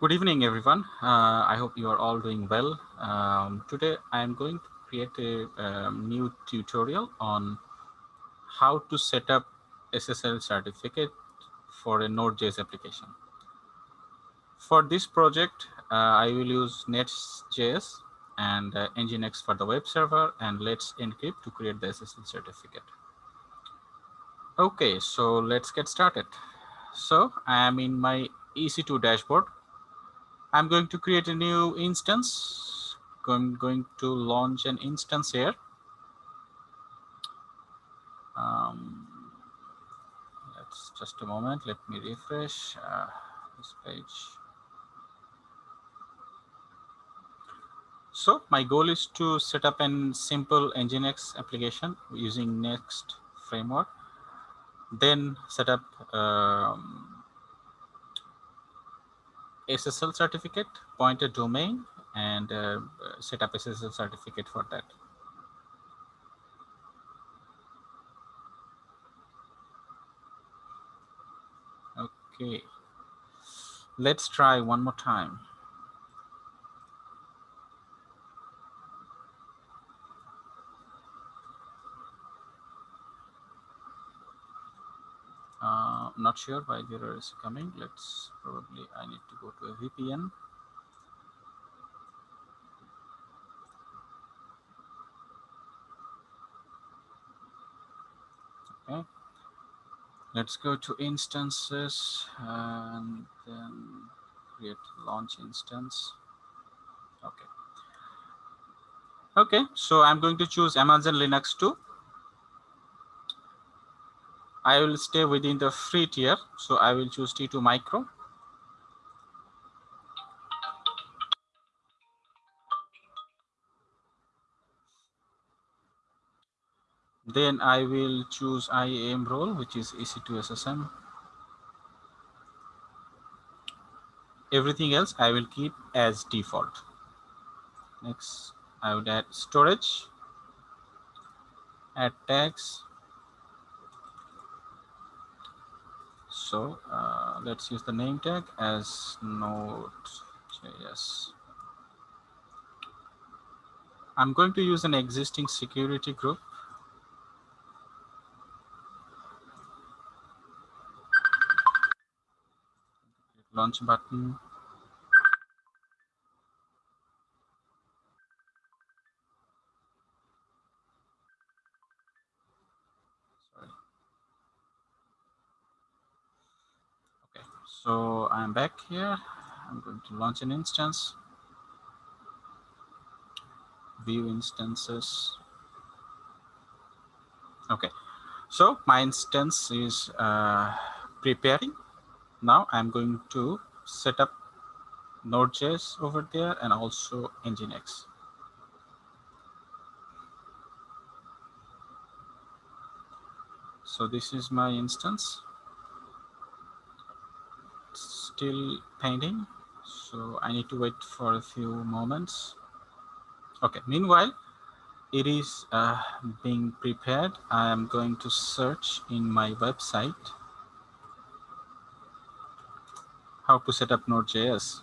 Good evening, everyone. Uh, I hope you are all doing well. Um, today, I am going to create a um, new tutorial on how to set up SSL certificate for a Node.js application. For this project, uh, I will use Nest.js and uh, Nginx for the web server and Let's Encrypt to create the SSL certificate. Okay, so let's get started. So I am in my EC2 dashboard I'm going to create a new instance. I'm going to launch an instance here. Um, let's just a moment. Let me refresh uh, this page. So my goal is to set up a simple Nginx application using Nest framework. Then set up um, SSL certificate, point a domain, and uh, set up SSL certificate for that. Okay, let's try one more time. Uh, not sure why the error is coming. Let's probably, I need to go to a VPN. Okay. Let's go to instances and then create launch instance. Okay. Okay, so I'm going to choose Amazon Linux 2 I will stay within the free tier. So I will choose T2 micro. Then I will choose IAM role, which is EC2 SSM. Everything else I will keep as default. Next, I would add storage, add tags, so uh, let's use the name tag as node.js. I'm going to use an existing security group. Launch button. So I'm back here. I'm going to launch an instance. View instances. Okay, so my instance is uh, preparing. Now I'm going to set up Node.js over there and also Nginx. So this is my instance still pending so I need to wait for a few moments. Okay meanwhile it is uh, being prepared. I am going to search in my website. How to set up Node.js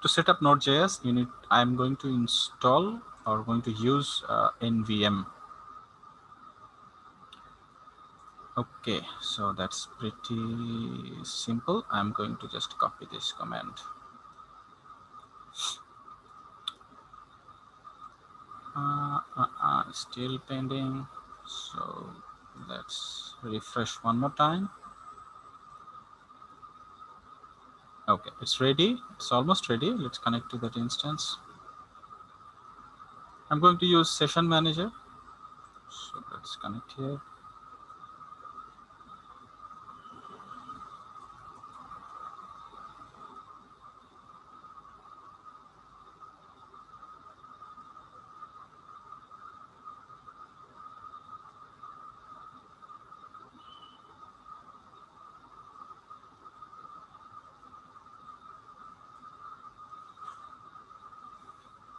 to set up Node.js you need I'm going to install or going to use uh, NVM Okay, so that's pretty simple. I'm going to just copy this command. Uh, uh, uh, still pending. So let's refresh one more time. Okay, it's ready. It's almost ready. Let's connect to that instance. I'm going to use session manager. So let's connect here.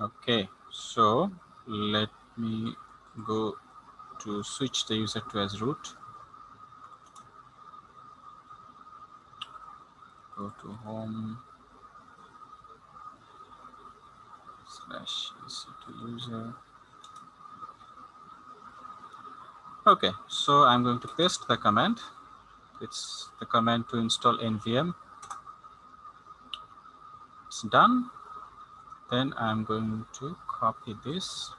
Okay, so let me go to switch the user to as root. go to home slash EC2 user. Okay, so I'm going to paste the command. It's the command to install NVM. It's done. Then I'm going to copy this,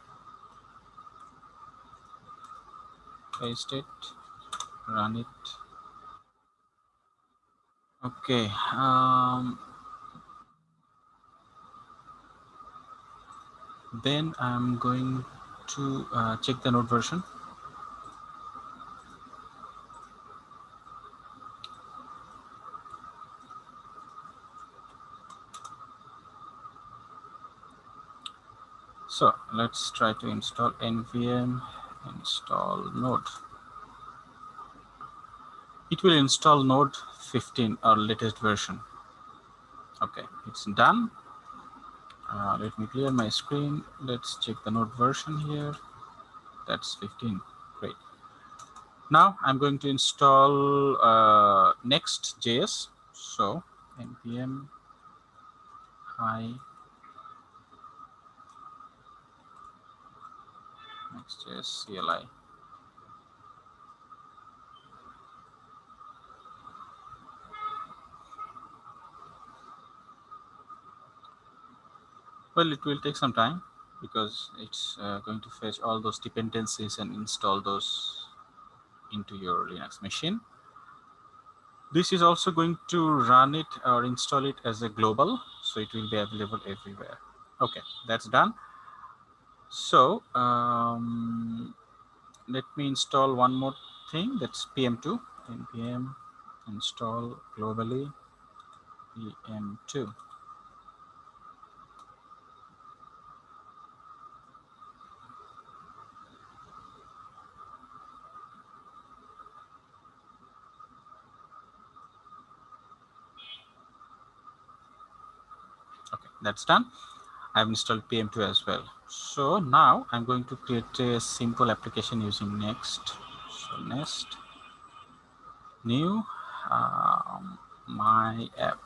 paste it, run it. Okay. Um, then I'm going to uh, check the node version. So let's try to install npm install node. It will install node 15 or latest version. Okay, it's done. Uh, let me clear my screen. Let's check the node version here. That's 15. Great. Now I'm going to install uh, Nest.js. So npm hi Nest.js CLI. Well, it will take some time because it's uh, going to fetch all those dependencies and install those into your Linux machine. This is also going to run it or install it as a global, so it will be available everywhere. Okay, that's done. So um, let me install one more thing, that's PM2, npm install globally. PM2. that's done. I've installed pm2 as well so now i'm going to create a simple application using nest. So nest. New. Um, my app.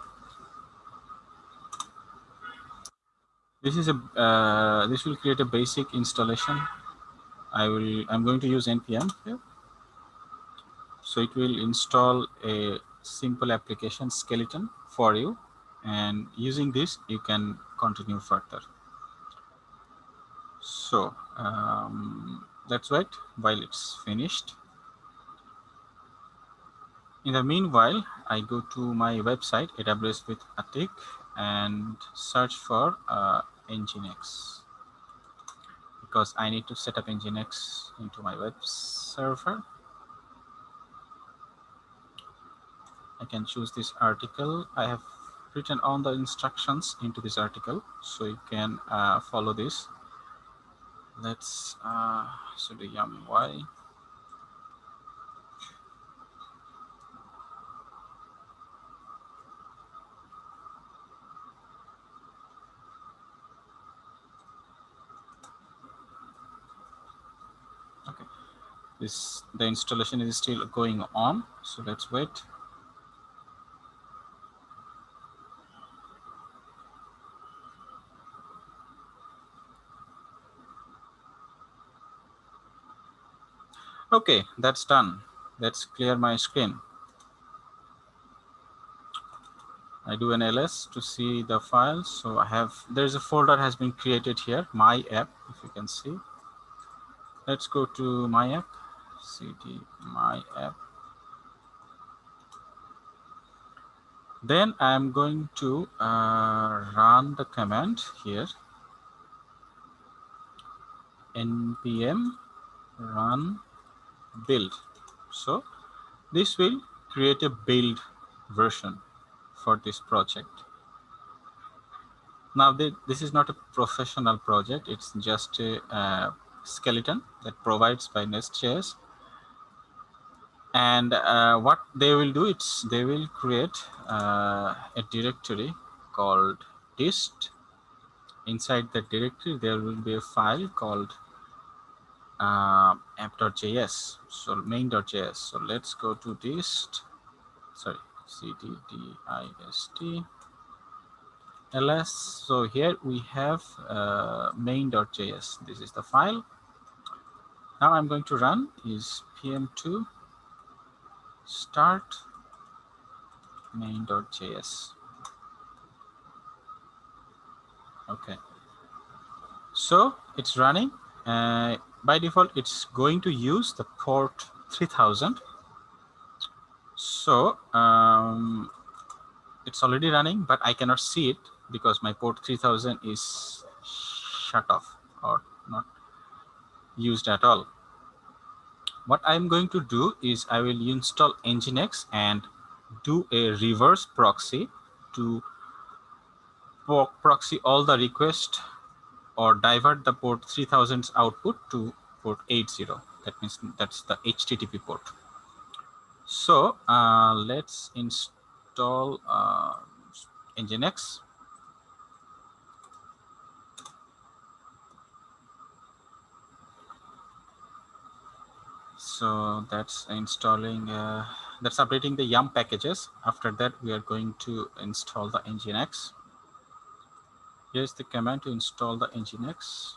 This is a uh, this will create a basic installation. I will i'm going to use npm here. So it will install a simple application skeleton for you. And using this you can continue further so um, let's wait while it's finished. In the meanwhile i go to my website aws with Atiq and search for uh, nginx. Because i need to set up nginx into my web server. I can choose this article. I have written all the instructions into this article so you can uh, follow this let's uh, so the yum y. Okay. This the installation is still going on so let's wait Okay, that's done. Let's clear my screen. I do an ls to see the files. So I have, there's a folder has been created here, my app, if you can see. Let's go to my app, cd my app. Then I'm going to uh, run the command here, npm run build. So this will create a build version for this project. Now this is not a professional project. It's just a, a skeleton that provides by Nest.js. And uh, what they will do, it's they will create uh, a directory called dist. Inside that directory, there will be a file called uh, app.js so main.js so let's go to dist. sorry cddist ls so here we have uh, main.js this is the file. Now i'm going to run is pm2 start main.js okay. So it's running. Uh, by default it's going to use the port 3000 so um, it's already running but i cannot see it because my port 3000 is shut off or not used at all. What i'm going to do is i will install nginx and do a reverse proxy to proxy all the request or divert the port 3000's output to port 80 that means that's the http port. So uh, let's install uh, nginx so that's installing uh, that's updating the yum packages. After that we are going to install the nginx here's the command to install the nginx.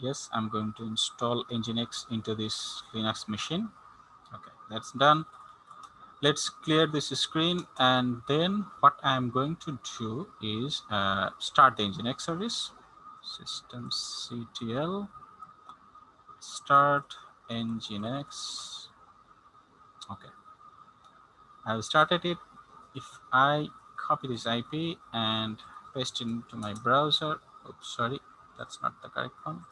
Yes i'm going to install nginx into this linux machine. Okay that's done. Let's clear this screen and then what i'm going to do is uh, start the nginx service systemctl start nginx okay. I've started it. If i copy this ip and paste it into my browser oops sorry that's not the correct one.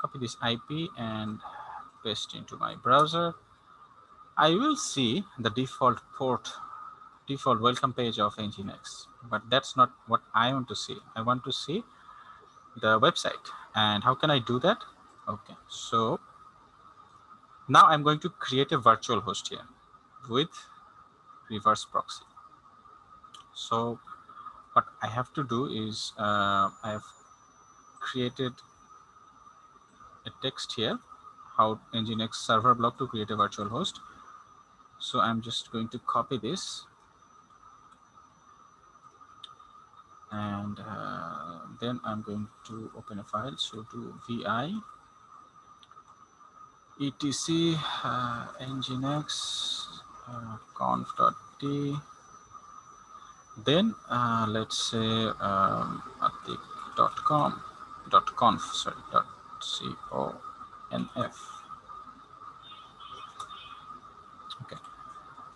Copy this ip and paste into my browser. I will see the default port, default welcome page of Nginx, but that's not what I want to see. I want to see the website. And how can I do that? Okay, so now I'm going to create a virtual host here with reverse proxy. So what I have to do is uh, I have created a text here, how Nginx server block to create a virtual host. So I'm just going to copy this and uh, then I'm going to open a file. So do vi etc uh, nginx uh, conf.d then uh, let's say um, atik.com dot conf sorry dot conf Okay.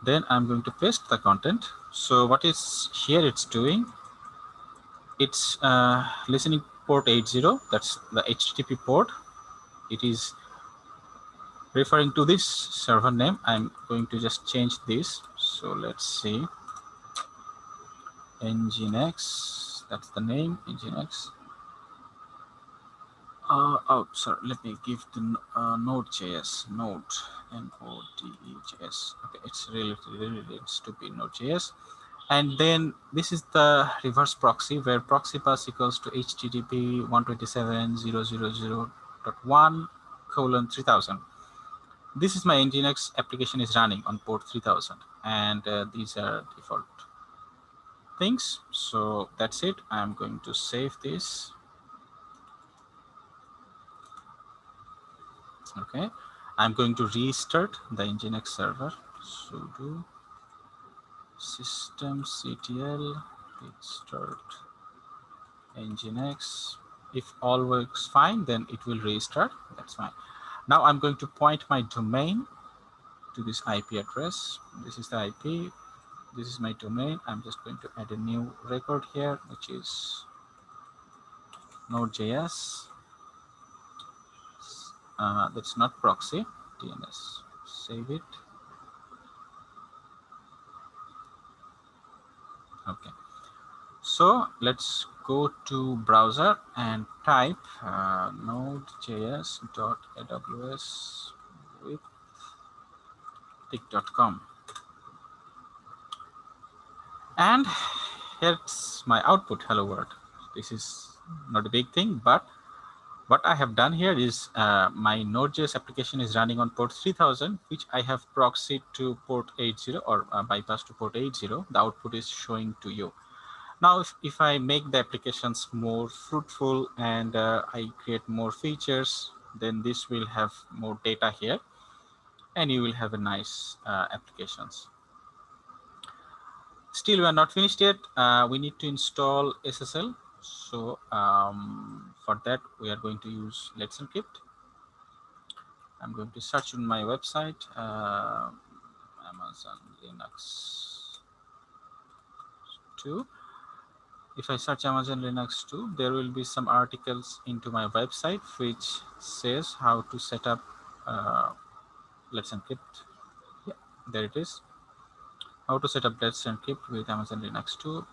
then I'm going to paste the content. So what is here it's doing, it's uh, listening port 80, that's the HTTP port. It is referring to this server name. I'm going to just change this. So let's see, Nginx, that's the name, Nginx. Uh, oh, sorry, let me give the uh, Node.js, Node, N-O-D-E-J-S. Okay, it's really, really to be Node.js. And then this is the reverse proxy where proxy pass equals to HTTP 127.0.0.1 colon 3000. This is my Nginx application is running on port 3000 and uh, these are default things. So that's it. I'm going to save this okay i'm going to restart the nginx server sudo systemctl restart nginx if all works fine then it will restart. That's fine. Now i'm going to point my domain to this ip address. This is the ip this is my domain. I'm just going to add a new record here which is node.js uh, that's not proxy. DNS save it okay. So let's go to browser and type uh, node.js.aws with tik.com And here's my output, hello world. This is not a big thing, but what I have done here is uh, my Node.js application is running on port 3000, which I have proxied to port 80 or uh, bypass to port 80. The output is showing to you. Now, if, if I make the applications more fruitful and uh, I create more features, then this will have more data here and you will have a nice uh, applications. Still, we are not finished yet. Uh, we need to install SSL. So um, for that, we are going to use Let's Encrypt. I'm going to search on my website, uh, Amazon Linux 2 if I search Amazon Linux 2, there will be some articles into my website which says how to set up uh, Let's Encrypt. Yeah, there it is. How to set up Let's Encrypt with Amazon Linux 2.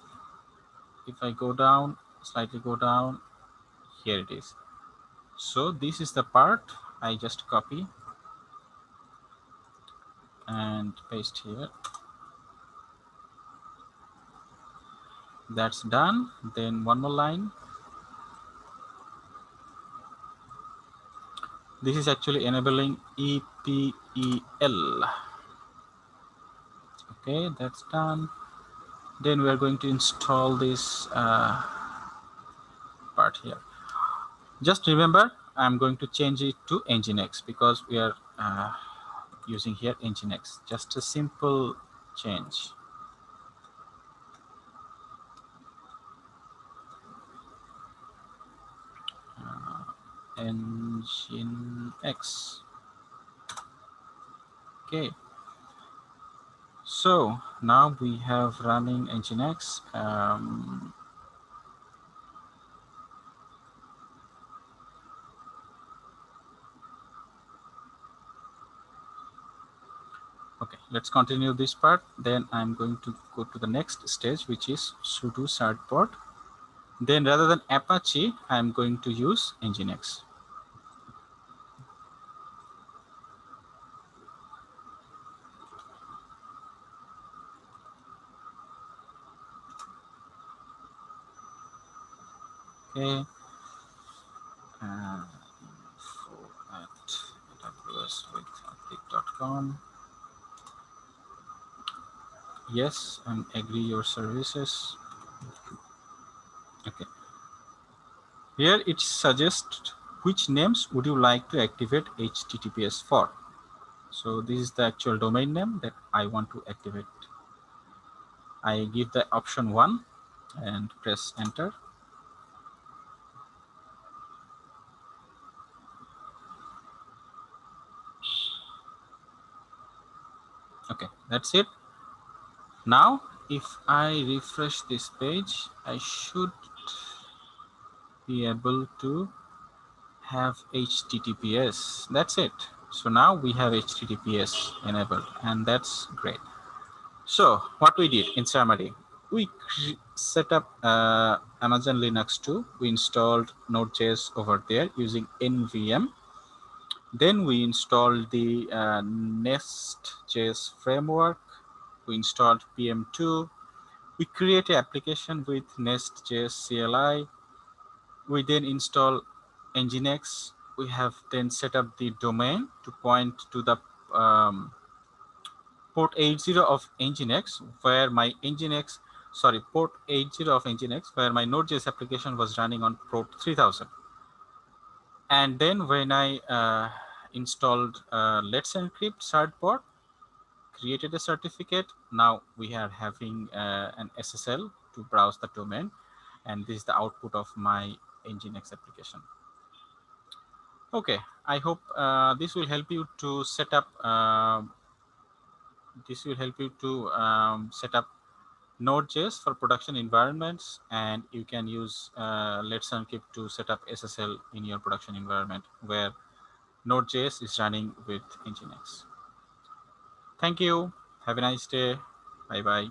If I go down, slightly go down, here it is. So this is the part I just copy and paste here. That's done. Then one more line. This is actually enabling EPEL okay that's done. Then we are going to install this uh, part here just remember I'm going to change it to Nginx because we are uh, using here Nginx just a simple change Nginx. Okay. So now we have running Nginx. Um, okay, let's continue this part. Then I'm going to go to the next stage, which is sudo certbot. Then rather than Apache, I'm going to use Nginx. okay uh, info at awswithatiq.com yes and agree your services. Okay. Here it suggests which names would you like to activate https for. So this is the actual domain name that i want to activate. I give the option one and press enter. Okay that's it now if I refresh this page I should be able to have HTTPS that's it. So now we have HTTPS enabled and that's great. So what we did in summary we set up uh, Amazon Linux 2 we installed Node.js over there using NVM then we installed the uh, Nest.js framework. We installed PM2. We create an application with Nest.js CLI. We then install Nginx. We have then set up the domain to point to the um, port 80 of Nginx, where my Nginx, sorry, port 80 of Nginx, where my Node.js application was running on port 3000 and then when I uh, installed uh, Let's Encrypt certbot, created a certificate, now we are having uh, an SSL to browse the domain, and this is the output of my Nginx application. Okay, I hope uh, this will help you to set up. Uh, this will help you to um, set up Node.js for production environments, and you can use uh, Let's Encrypt to set up SSL in your production environment where Node.js is running with Nginx. Thank you. Have a nice day. Bye-bye.